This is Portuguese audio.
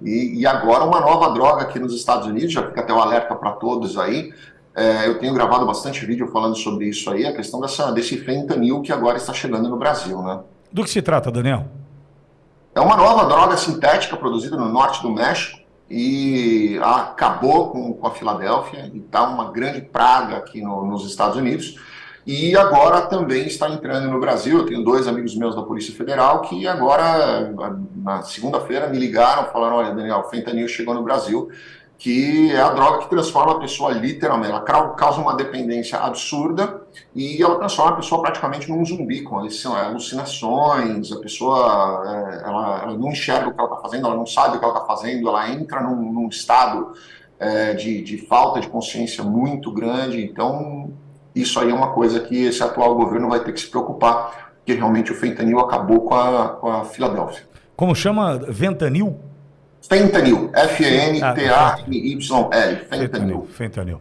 E, e, agora uma nova droga aqui nos Estados Unidos, já fica até o um alerta para todos aí. É, eu tenho gravado bastante vídeo falando sobre isso aí, a questão dessa, desse fentanil que agora está chegando no Brasil, né? Do que se trata, Daniel? É uma nova droga sintética produzida no norte do México e acabou com, com a Filadélfia e está uma grande praga aqui no, nos Estados Unidos. E agora também está entrando no Brasil. Eu tenho dois amigos meus da Polícia Federal que agora, na segunda-feira, me ligaram, falaram: olha, Daniel, fentanil chegou no Brasil, que é a droga que transforma a pessoa literalmente, ela causa uma dependência absurda e ela transforma a pessoa praticamente num zumbi, com alucinações, a pessoa é, ela, ela não enxerga o que ela está fazendo, ela não sabe o que ela está fazendo, ela entra num, num estado é, de, de falta de consciência muito grande. Então, isso aí é uma coisa que esse atual governo vai ter que se preocupar, porque realmente o fentanil acabou com a, com a Filadélfia. Como chama? Ventanil? Fentanil. F-E-N-T-A-N-Y-L. Fentanil. Fentanil.